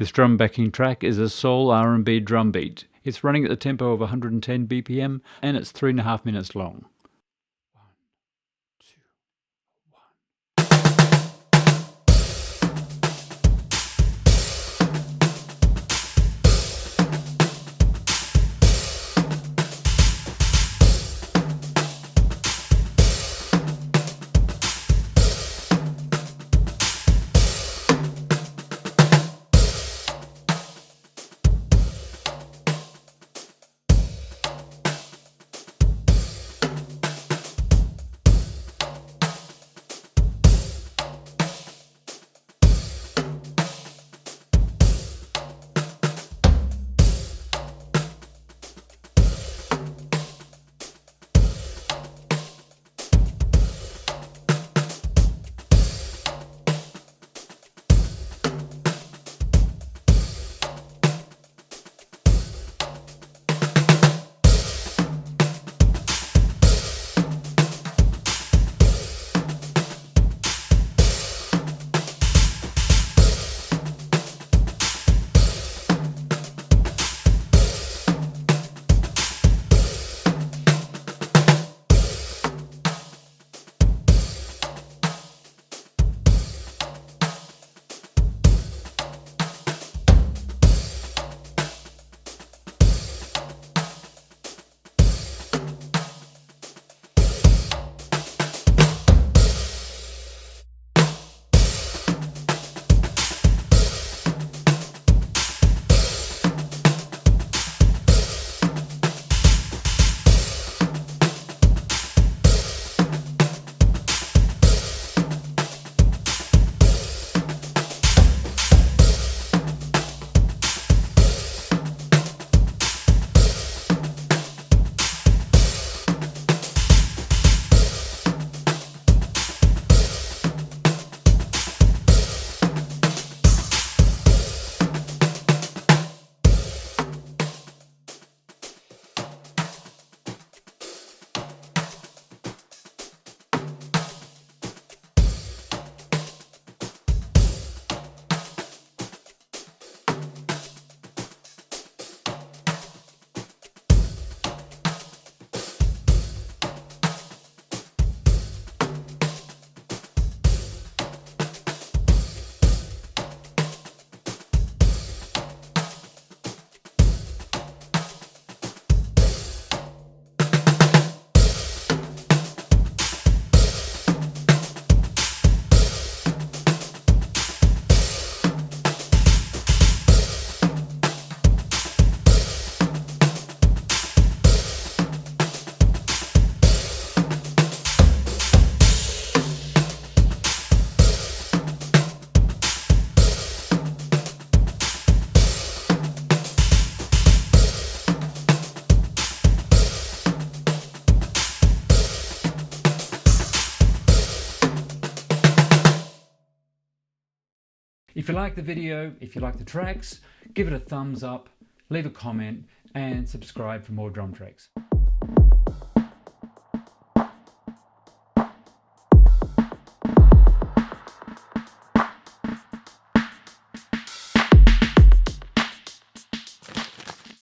This drum backing track is a soul R&B drum beat. It's running at the tempo of 110 BPM and it's three and a half minutes long. If you like the video, if you like the tracks, give it a thumbs up, leave a comment and subscribe for more drum tracks.